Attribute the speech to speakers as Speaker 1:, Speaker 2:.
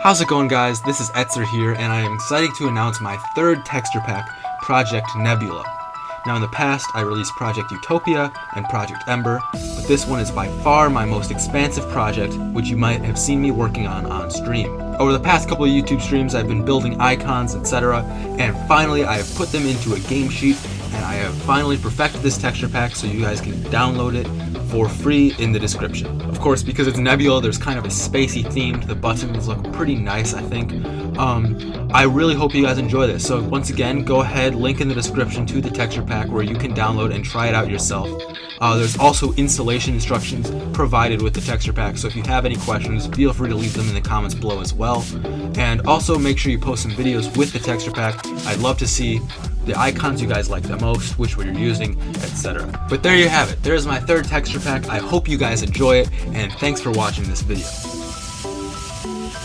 Speaker 1: How's it going guys? This is Etzer here and I am excited to announce my third texture pack, Project Nebula. Now in the past, I released Project Utopia and Project Ember, but this one is by far my most expansive project, which you might have seen me working on on stream. Over the past couple of YouTube streams, I've been building icons, etc., and finally I have put them into a game sheet, and I have finally perfected this texture pack so you guys can download it for free in the description. Of course, because it's Nebula, there's kind of a spacey theme. To the buttons look pretty nice, I think. Um, I really hope you guys enjoy this. So once again, go ahead, link in the description to the texture pack where you can download and try it out yourself. Uh, there's also installation instructions provided with the texture pack, so if you have any questions, feel free to leave them in the comments below as well. And also make sure you post some videos with the texture pack. I'd love to see the icons you guys like the most, which one you're using, etc. But there you have it. There's my third texture pack. I hope you guys enjoy it, and thanks for watching this video.